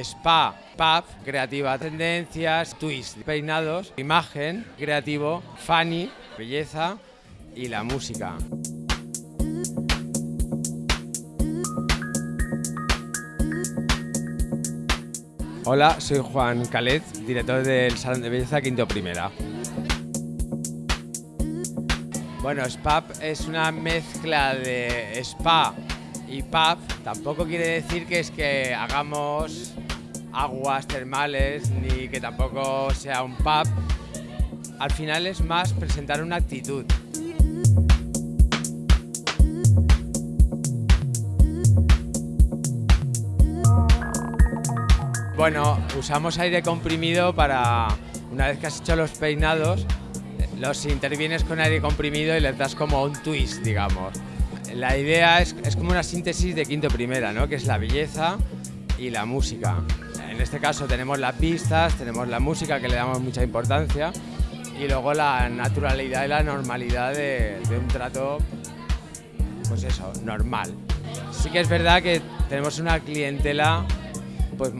Spa, pub, creativa, tendencias, twist, peinados, imagen, creativo, funny, belleza y la música. Hola, soy Juan Calet, director del Salón de Belleza Quinto Primera. Bueno, Spa es una mezcla de spa y pub. Tampoco quiere decir que es que hagamos aguas termales ni que tampoco sea un pub. Al final es más presentar una actitud. Bueno, usamos aire comprimido para, una vez que has hecho los peinados, los intervienes con aire comprimido y les das como un twist, digamos. La idea es, es como una síntesis de quinto primera, ¿no? que es la belleza y la música. En este caso tenemos las pistas, tenemos la música que le damos mucha importancia y luego la naturalidad y la normalidad de, un trato, pues eso, normal. Sí que es verdad que tenemos una clientela pues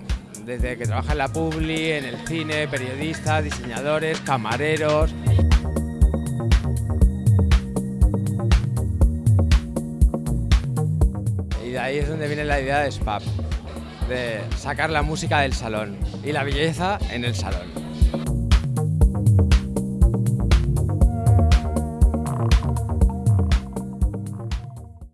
desde que trabaja en la publi, en el cine, periodistas, diseñadores, camareros. Y de ahí es donde viene la idea de SPAP, de sacar la música del salón y la belleza en el salón.